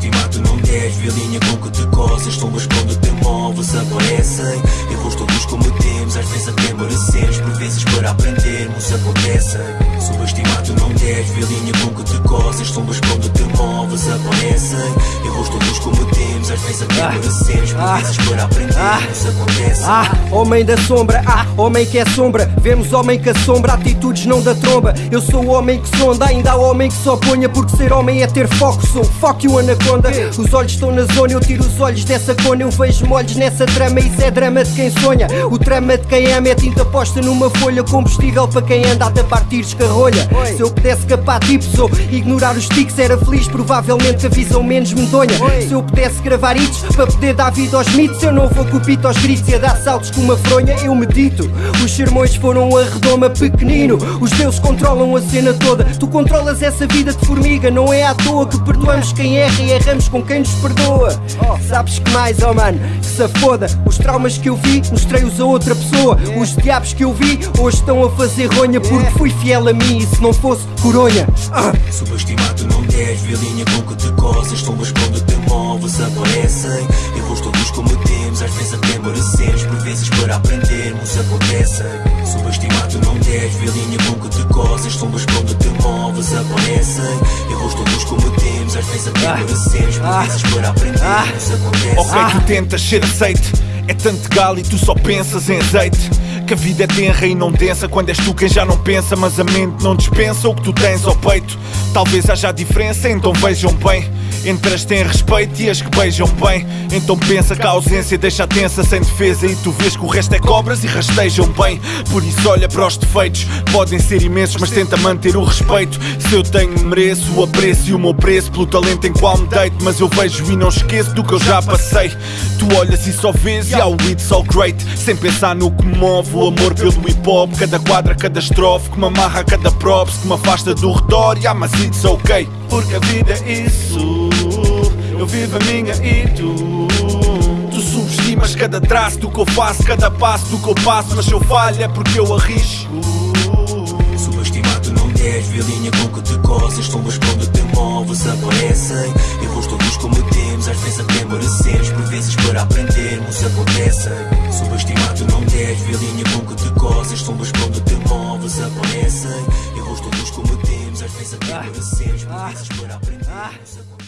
10 Vê a linha com que te coças? Sombras quando te moves aparecem. Erros todos cometemos Às vezes até merecemos. Por vezes para aprendermos acontecem Subestimado não deves Vê a linha com que te coças? Sombras quando te moves aparecem. Erros todos cometemos Às para aprendermos acontecem Ah, homem da sombra, ah, homem que é sombra. Vemos homem que assombra, atitudes não da tromba. Eu sou o homem que sonda, ainda há homem que só ponha. Porque ser homem é ter foco, sou fuck you anaconda. Os olhos estão na zona, eu tiro os olhos dessa cona. Eu vejo molhos nessa trama, isso é drama de quem sonha. O trama de quem ama é tinta posta numa folha. Combustível para quem anda a tapar tiros que rolha. Se eu pudesse capar tipos ou ignorar os tics, era feliz. Provavelmente a visão menos medonha. Se eu pudesse gravar hits para poder dar vida aos mitos, eu não vou com aos gritos e a dar saltos com uma fronha. Eu medito. Os sermões foram a redoma pequenino. Os deuses controlam a cena toda. Tu controlas essa vida de formiga. Não é à toa que perdoamos quem erra e erramos com quem nos perdoa. Sabes que mais, oh mano, que se foda. Os traumas que eu vi, mostrei-os a outra pessoa. Os diabos que eu vi, hoje estão a fazer ronha porque fui fiel a mim e se não fosse coronha. Ah. Subestimado não deves Vê a linha com que te coças Sombras quando te moves Erros todos cometemos Às vezes até merecemos Por vezes para aprendermos acontecem Subestimado não deves Vê a linha com que te coças Sombras quando te moves aparecem Erros todos cometemos Às vezes até merecemos Por vezes para aprendermos acontecem Ok, tu tentas ser aceite. É tanto galo e tu só pensas em azeite. Que a vida é tenra e não densa quando és tu quem já não pensa, mas a mente não dispensa o que tu tens ao peito. Talvez haja diferença, então vejam bem. Entre as que têm respeito e as que beijam bem. Então pensa que a ausência deixa tensa sem defesa e tu vês que o resto é cobras e rastejam bem. Por isso olha para os defeitos, podem ser imensos, mas tenta manter o respeito. Se eu tenho, mereço o apreço e o meu preço pelo talento em qual me deito. Mas eu vejo e não esqueço do que eu já passei. Tu olhas e só vês e o it's so great. Sem pensar no que move, o amor pelo hip hop. Cada quadra, cada estrofe, que me amarra cada props, que me afasta do redor. Yeah, mas it's ok. Porque a vida é isso. Eu vivo a minha e tu. Tu subestimas cada traço do que eu faço, cada passo do que eu passo. Mas se eu falho é porque eu arrisco. Subestimado não deves Vê a linha com que te coças Sombras quando te moves aparecem Erros todos cometemos Às vezes até merecemos Por vezes para aprendermos acontecem Subestimado não deves Vê a linha com que te coças Sombras quando te moves aparecem Erros todos cometemos Às vezes até merecemos Por vezes para acontecem